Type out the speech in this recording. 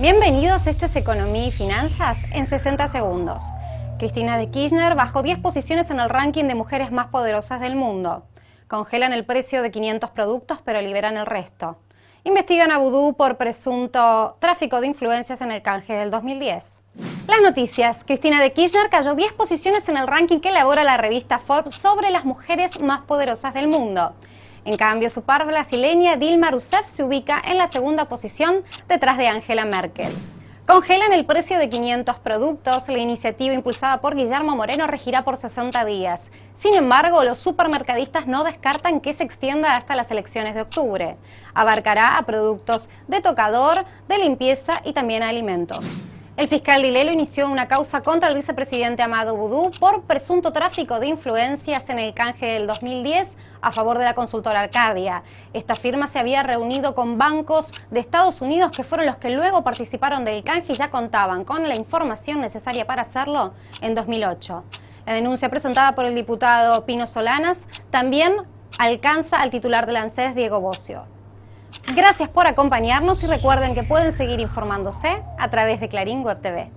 Bienvenidos, esto es Economía y Finanzas en 60 segundos. Cristina de Kirchner bajó 10 posiciones en el ranking de mujeres más poderosas del mundo. Congelan el precio de 500 productos pero liberan el resto. Investigan a Vudú por presunto tráfico de influencias en el canje del 2010. Las noticias. Cristina de Kirchner cayó 10 posiciones en el ranking que elabora la revista Forbes sobre las mujeres más poderosas del mundo. En cambio, su par brasileña Dilma Rousseff se ubica en la segunda posición detrás de Angela Merkel. Congelan el precio de 500 productos. La iniciativa impulsada por Guillermo Moreno regirá por 60 días. Sin embargo, los supermercadistas no descartan que se extienda hasta las elecciones de octubre. Abarcará a productos de tocador, de limpieza y también a alimentos. El fiscal Dilelo inició una causa contra el vicepresidente Amado Boudou por presunto tráfico de influencias en el canje del 2010 a favor de la consultora Arcadia. Esta firma se había reunido con bancos de Estados Unidos que fueron los que luego participaron del canje y ya contaban con la información necesaria para hacerlo en 2008. La denuncia presentada por el diputado Pino Solanas también alcanza al titular del ANSES, Diego Bocio. Gracias por acompañarnos y recuerden que pueden seguir informándose a través de Clarín Web TV.